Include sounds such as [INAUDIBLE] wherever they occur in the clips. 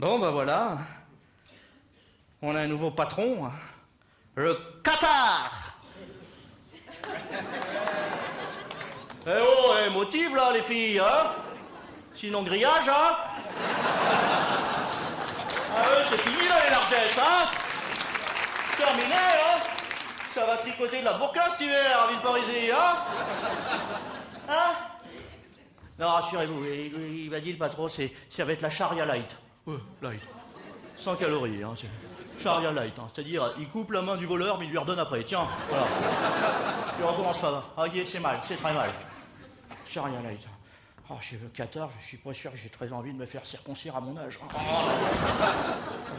Bon, ben voilà. On a un nouveau patron. Le Qatar. Eh oh, eh, motive là, les filles, hein Sinon, grillage, hein Ah ouais, c'est fini là, les largesses, hein Terminé, hein Ça va tricoter de la burqa cet hiver, à Villeparisis, hein Hein Non, rassurez-vous, il, il m'a dit le patron, c'est, ça va être la charia light. Ouais, light. 100 calories, hein. Charia light, hein. c'est-à-dire il coupe la main du voleur mais il lui redonne après. Tiens, voilà. Tu recommence pas. Ah, ok, c'est mal, c'est très mal. Charia light. Oh, chez le Qatar, je suis pas sûr que j'ai très envie de me faire circoncire à mon âge. hein.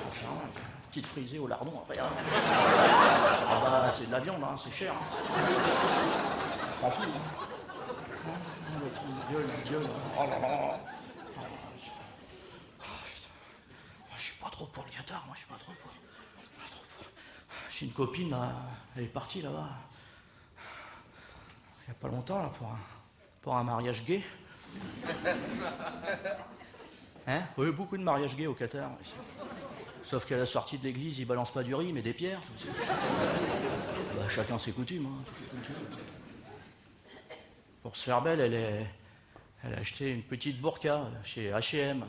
Enfin, petite frisée au lardon après. hein. Ah bah, c'est de la viande, c'est cher. hein. Prends tout. hein. Oh, le Dieu, le Dieu. Oh là là. Ah, Je suis pas moi je suis pas trop pour. J'ai une copine, là, elle est partie là-bas. Il y a pas longtemps, là, pour un, pour un mariage gay. [LAUGHS] Hein? Oui, beaucoup de mariages gays au Qatar. Sauf qu'à la sortie de l'église, ils balancent pas du riz, mais des pierres. [LAUGHS] Bah, chacun ses coutumes. hein. Pour se faire belle, elle, est, elle a acheté une petite burqa chez H&M.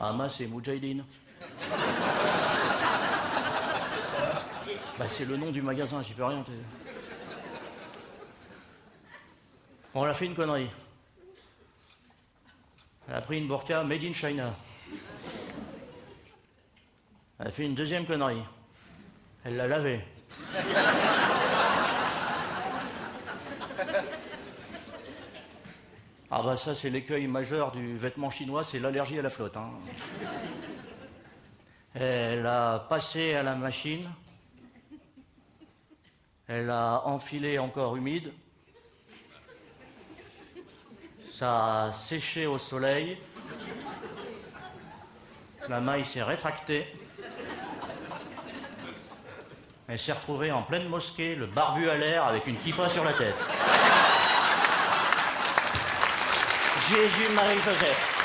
Hamas et Moudjahidine. Bah, c'est le nom du magasin, j'y peux rien. t'es- On a fait une connerie. Elle a pris une burqa made in China. Elle a fait une deuxième connerie. Elle l'a lavée. Ah bah ça c'est l'écueil majeur du vêtement chinois, c'est l'allergie à la flotte. hein. Elle a passé à la machine. Elle a enfilé encore humide. Ça a séché au soleil. La maille s'est rétractée. Elle s'est retrouvée en pleine mosquée, le barbu à l'air avec une kippa sur la tête. Jésus, Marie, Joseph.